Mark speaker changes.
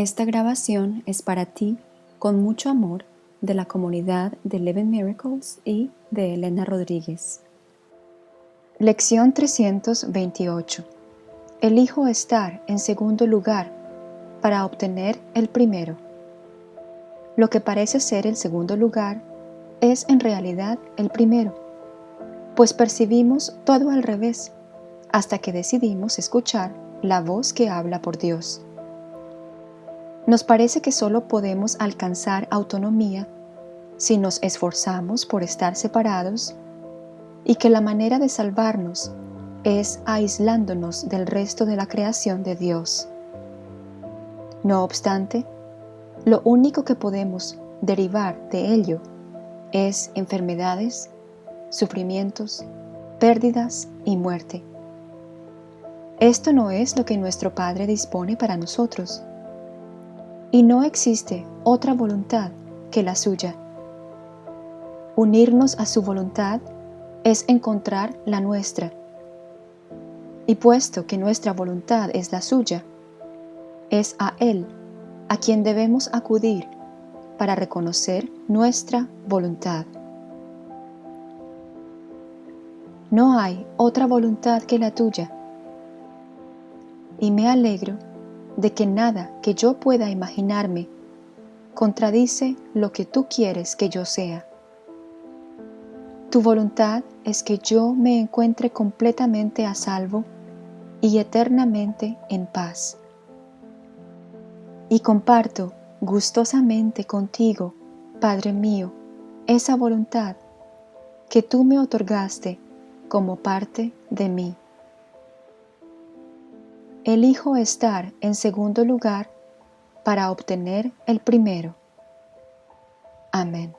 Speaker 1: Esta grabación es para ti, con mucho amor, de la comunidad de Eleven Miracles y de Elena Rodríguez. Lección 328. Elijo estar en segundo lugar para obtener el primero. Lo que parece ser el segundo lugar es en realidad el primero, pues percibimos todo al revés hasta que decidimos escuchar la voz que habla por Dios. Nos parece que solo podemos alcanzar autonomía si nos esforzamos por estar separados y que la manera de salvarnos es aislándonos del resto de la creación de Dios. No obstante, lo único que podemos derivar de ello es enfermedades, sufrimientos, pérdidas y muerte. Esto no es lo que nuestro Padre dispone para nosotros. Y no existe otra voluntad que la suya. Unirnos a su voluntad es encontrar la nuestra. Y puesto que nuestra voluntad es la suya, es a Él a quien debemos acudir para reconocer nuestra voluntad. No hay otra voluntad que la tuya. Y me alegro de que nada que yo pueda imaginarme contradice lo que tú quieres que yo sea. Tu voluntad es que yo me encuentre completamente a salvo y eternamente en paz y comparto gustosamente contigo, Padre mío, esa voluntad que tú me otorgaste como parte de mí. Elijo estar en segundo lugar para obtener el primero. Amén.